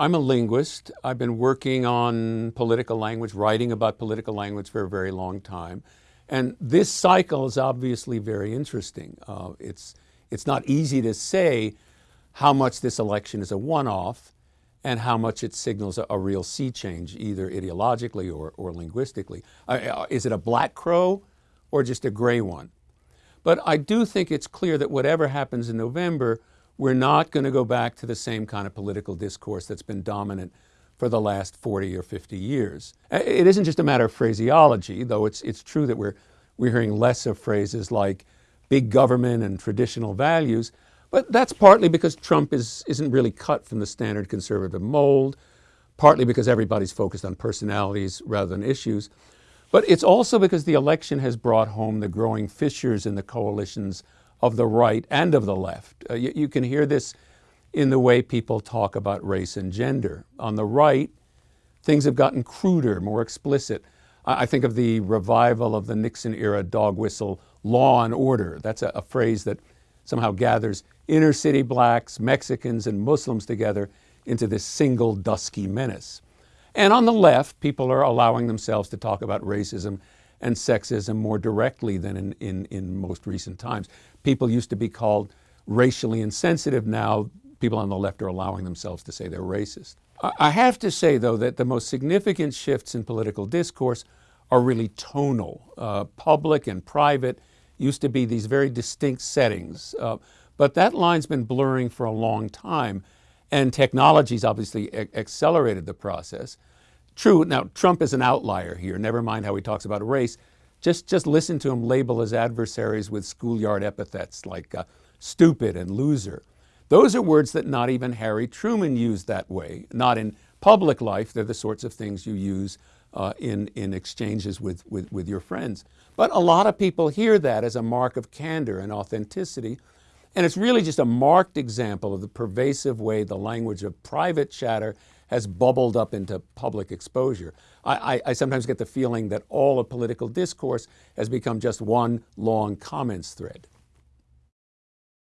I'm a linguist. I've been working on political language, writing about political language for a very long time. And this cycle is obviously very interesting. Uh, it's, it's not easy to say how much this election is a one-off and how much it signals a, a, real sea change, either ideologically or, or linguistically. Uh, is it a black crow or just a gray one? But I do think it's clear that whatever happens in November, we're not going to go back to the same kind of political discourse that's been dominant for the last 40 or 50 years. It isn't just a matter of phraseology, though it's, it's true that we're, we're hearing less of phrases like big government and traditional values, but that's partly because Trump is, isn't really cut from the standard conservative mold, partly because everybody's focused on personalities rather than issues. But it's also because the election has brought home the growing fissures in the coalitions of the right and of the left. Uh, you, you, can hear this in the way people talk about race and gender. On the right, things have gotten cruder, more explicit. I, I think of the revival of the Nixon era dog whistle, law and order. That's a, a phrase that somehow gathers inner city blacks, Mexicans, and Muslims together into this single dusky menace. And on the left, people are allowing themselves to talk about racism and sexism more directly than in, in, in most recent times. People used to be called racially insensitive. Now people on the left are allowing themselves to say they're racist. I have to say, though, that the most significant shifts in political discourse are really tonal. Uh, public and private used to be these very distinct settings, uh, but that line's been blurring for a long time. And technology's obviously accelerated the process. True, now Trump is an outlier here, never mind how he talks about race. Just, just listen to him label his adversaries with schoolyard epithets like uh, stupid and loser. Those are words that not even Harry Truman used that way, not in public life. They're the sorts of things you use uh, in, in exchanges with, with, with your friends. But a lot of people hear that as a mark of candor and authenticity, and it's really just a marked example of the pervasive way the language of private chatter has bubbled up into public exposure. I, I, I, sometimes get the feeling that all of political discourse has become just one long comments thread.